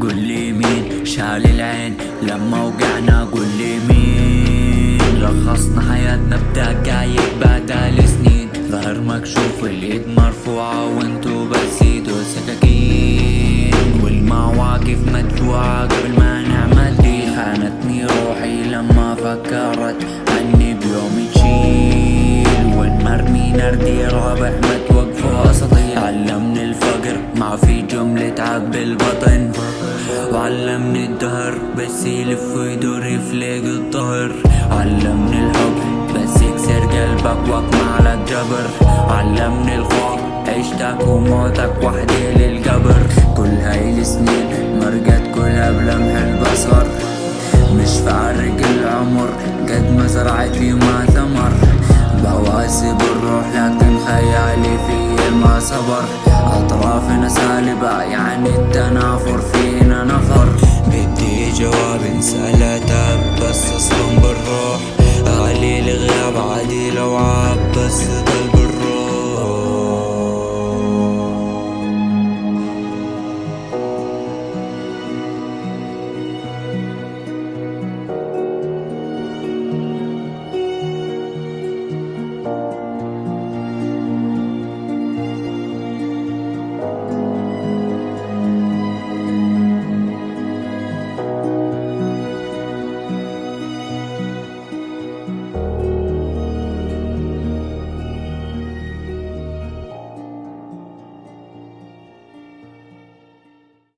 قول لي مين؟ شال العين لما وقعنا قول لي مين لخصنا حياتنا بدقايق بعد سنين ظهر مكشوف اليد مرفوعة وانتو بس ايدو سكاكين. والمواقف مدفوعة قبل ما نعمل دي. خانتني روحي لما فكرت عني بيوم تشيل. والمرمي نردي رابح ما توقفوا اساطير علمني الفقر ما في جملة عب البطن وعلمني الدهر بس يلف ويدور يفلق الظهر. علمني الحب بس يكسر قلبك واقمع لك جبر علمني الخوف عيشتك وموتك وحدي للقبر. كل هاي السنين مرقت كلها بلمح البصر. مش فارق العمر قد ما زرعت في ما ثمر. بواسب الروح لكن خيالي في ما صبر. أطرافنا سالبة يعني التنافر فينا نفر بدي جواب سألتك بس أصلا بالروح. غالي الغياب عادي لو عاب بس